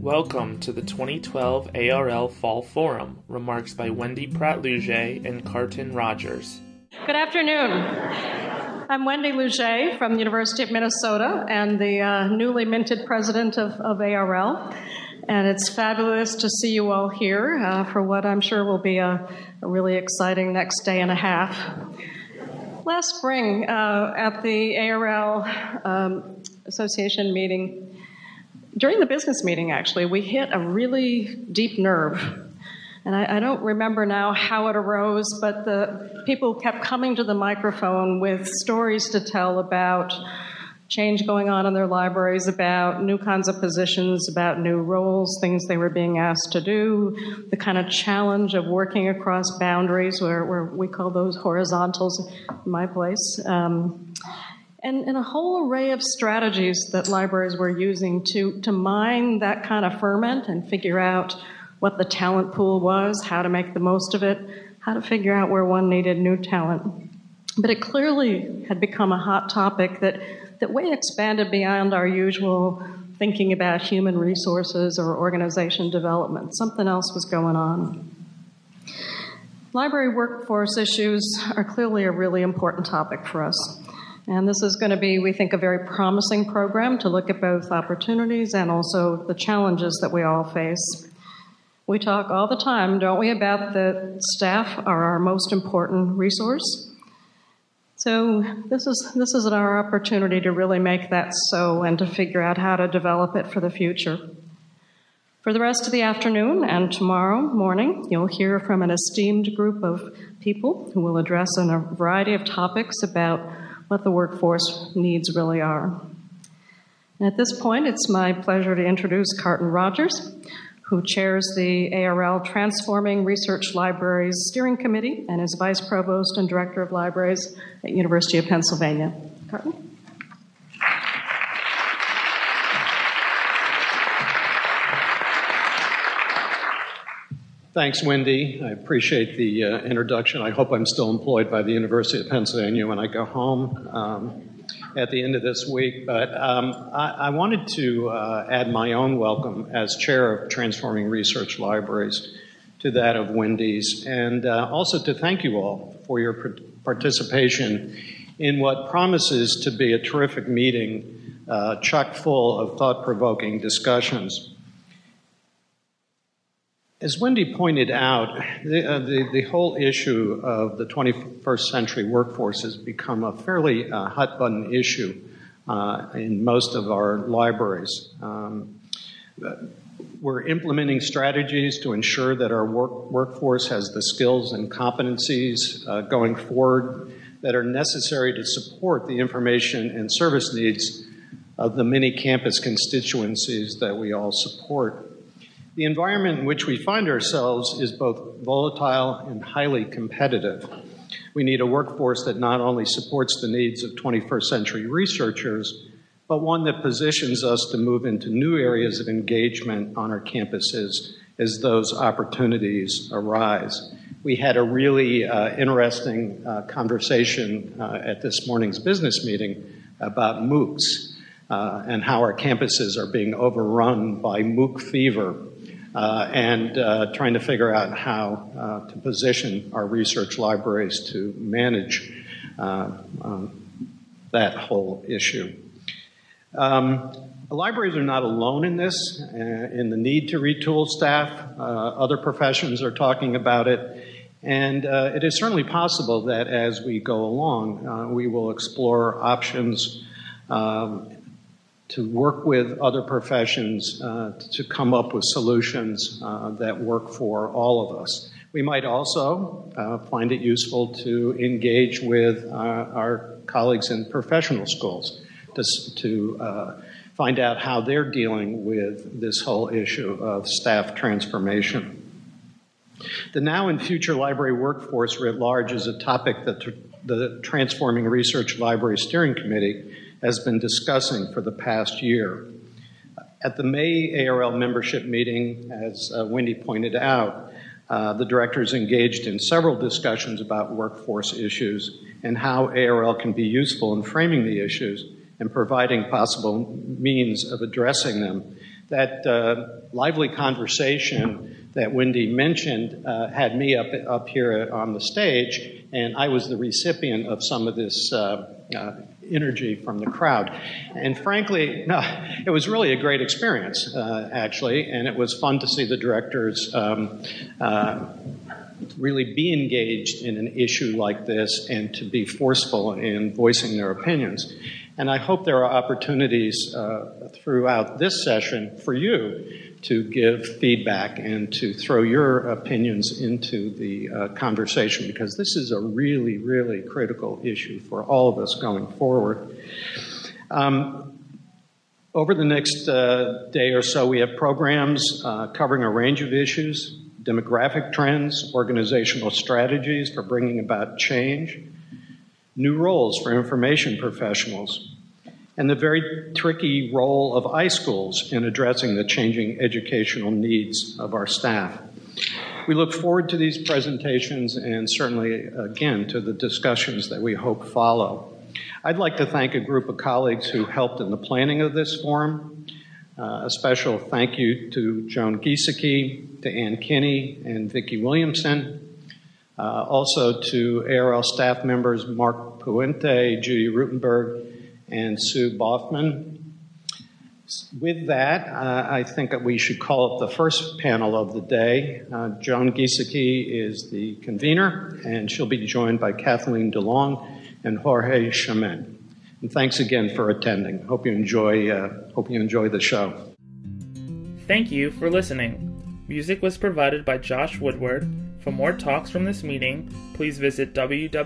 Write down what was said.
Welcome to the 2012 ARL Fall Forum. Remarks by Wendy Pratt Lougee and Carton Rogers. Good afternoon. I'm Wendy Lougee from the University of Minnesota and the uh, newly minted president of, of, ARL. And it's fabulous to see you all here uh, for what I'm sure will be a, a, really exciting next day and a half. Last spring, uh, at the ARL um, Association meeting, during the business meeting, actually, we hit a really deep nerve. And I, I, don't remember now how it arose, but the people kept coming to the microphone with stories to tell about change going on in their libraries, about new kinds of positions, about new roles, things they were being asked to do, the kind of challenge of working across boundaries, where, where we call those horizontals in my place. Um, and, and a whole array of strategies that libraries were using to, to mine that kind of ferment and figure out what the talent pool was, how to make the most of it, how to figure out where one needed new talent. But it clearly had become a hot topic that, that way expanded beyond our usual thinking about human resources or organization development. Something else was going on. Library workforce issues are clearly a really important topic for us. And this is going to be, we think, a very promising program to look at both opportunities and also the challenges that we all face. We talk all the time, don't we, about the staff are our most important resource. So this is this is our opportunity to really make that so and to figure out how to develop it for the future. For the rest of the afternoon and tomorrow morning, you'll hear from an esteemed group of people who will address a variety of topics about what the workforce needs really are. And at this point, it's my pleasure to introduce Carton Rogers, who chairs the ARL Transforming Research Libraries Steering Committee and is Vice Provost and Director of Libraries at University of Pennsylvania. Carton? Thanks, Wendy. I appreciate the uh, introduction. I hope I'm still employed by the University of Pennsylvania when I go home um, at the end of this week. But um, I, I, wanted to uh, add my own welcome as chair of Transforming Research Libraries to that of Wendy's, and uh, also to thank you all for your participation in what promises to be a terrific meeting, uh, chock full of thought provoking discussions. As Wendy pointed out, the, uh, the, the, whole issue of the 21st century workforce has become a fairly uh, hot button issue uh, in most of our libraries. Um, we're implementing strategies to ensure that our work, workforce has the skills and competencies uh, going forward that are necessary to support the information and service needs of the many campus constituencies that we all support. The environment in which we find ourselves is both volatile and highly competitive. We need a workforce that not only supports the needs of 21st century researchers, but one that positions us to move into new areas of engagement on our campuses as those opportunities arise. We had a really uh, interesting uh, conversation uh, at this morning's business meeting about MOOCs uh, and how our campuses are being overrun by MOOC fever and uh, trying to figure out how uh, to position our research libraries to manage uh, um, that whole issue. Um, libraries are not alone in this, uh, in the need to retool staff. Uh, other professions are talking about it. And it is certainly possible that as we go along, we will explore options um, to work with other professions uh, to come up with solutions uh, that work for all of us. We might also uh, find it useful to engage with our colleagues in professional schools to, to find out how they're dealing with this whole issue of staff transformation. The now and future library workforce writ large is a topic that the Transforming Research Library Steering Committee has been discussing for the past year. At the May ARL membership meeting, as uh, Wendy pointed out, uh, the directors engaged in several discussions about workforce issues and how ARL can be useful in framing the issues and providing possible means of addressing them. That uh, lively conversation that Wendy mentioned uh, had me up, up here on the stage, and I was the recipient of some of this uh, uh, energy from the crowd. And frankly, no, it was really a great experience, uh, actually, and it was fun to see the directors um, uh, really be engaged in an issue like this and to be forceful in voicing their opinions. And I hope there are opportunities uh, throughout this session for you to give feedback and to throw your opinions into the uh, conversation because this is a really, really critical issue for all of us going forward. Um, over the next uh, day or so, we have programs uh, covering a range of issues demographic trends, organizational strategies for bringing about change, new roles for information professionals, and the very tricky role of iSchools in addressing the changing educational needs of our staff. We look forward to these presentations and certainly, again, to the discussions that we hope follow. I'd like to thank a group of colleagues who helped in the planning of this forum. Uh, a special thank you to Joan Giesecke, to Anne Kenney, and Vicki Williamson. Uh, also to ARL staff members Mark Puente, Judy Ruttenberg, and Sue Baughman. With that, uh, I think that we should call up the first panel of the day. Uh, Joan Giesecke is the convener, and she'll be joined by Kathleen DeLong and Jorge Chamin. And thanks again for attending. Hope you enjoy. Uh, hope you enjoy the show. Thank you for listening. Music was provided by Josh Woodward. For more talks from this meeting, please visit www.arl.org.